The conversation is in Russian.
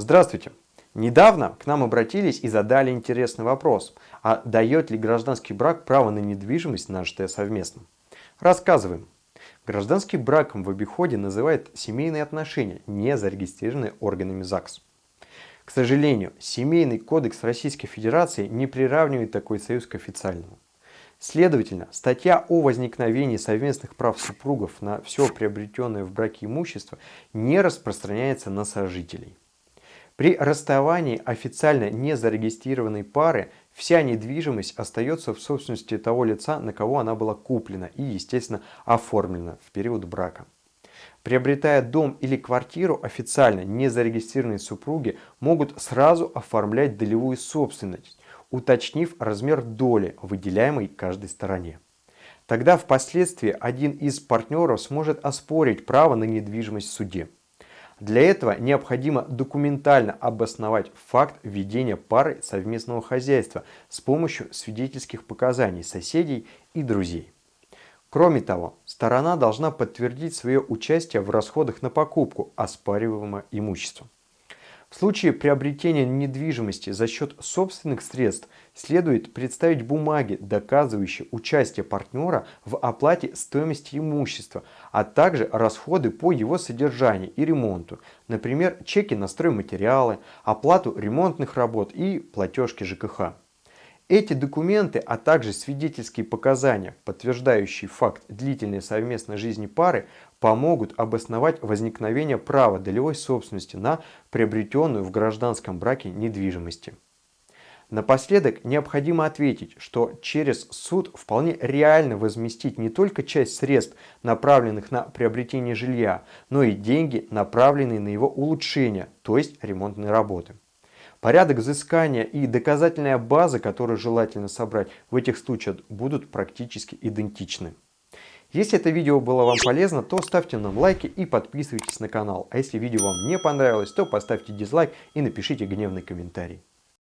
Здравствуйте! Недавно к нам обратились и задали интересный вопрос, а дает ли гражданский брак право на недвижимость, нажитое совместно? Рассказываем. Гражданский браком в обиходе называют семейные отношения, не зарегистрированные органами ЗАГС. К сожалению, Семейный кодекс Российской Федерации не приравнивает такой союз к официальному. Следовательно, статья о возникновении совместных прав супругов на все приобретенное в браке имущество не распространяется на сожителей. При расставании официально не зарегистрированной пары вся недвижимость остается в собственности того лица, на кого она была куплена и, естественно, оформлена в период брака. Приобретая дом или квартиру, официально не зарегистрированные супруги могут сразу оформлять долевую собственность, уточнив размер доли, выделяемой каждой стороне. Тогда впоследствии один из партнеров сможет оспорить право на недвижимость в суде. Для этого необходимо документально обосновать факт ведения пары совместного хозяйства с помощью свидетельских показаний соседей и друзей. Кроме того, сторона должна подтвердить свое участие в расходах на покупку оспариваемого имущества. В случае приобретения недвижимости за счет собственных средств следует представить бумаги, доказывающие участие партнера в оплате стоимости имущества, а также расходы по его содержанию и ремонту, например, чеки на стройматериалы, оплату ремонтных работ и платежки ЖКХ. Эти документы, а также свидетельские показания, подтверждающие факт длительной совместной жизни пары, помогут обосновать возникновение права долевой собственности на приобретенную в гражданском браке недвижимости. Напоследок необходимо ответить, что через суд вполне реально возместить не только часть средств, направленных на приобретение жилья, но и деньги, направленные на его улучшение, то есть ремонтные работы. Порядок взыскания и доказательная база, которую желательно собрать в этих случаях, будут практически идентичны. Если это видео было вам полезно, то ставьте нам лайки и подписывайтесь на канал. А если видео вам не понравилось, то поставьте дизлайк и напишите гневный комментарий.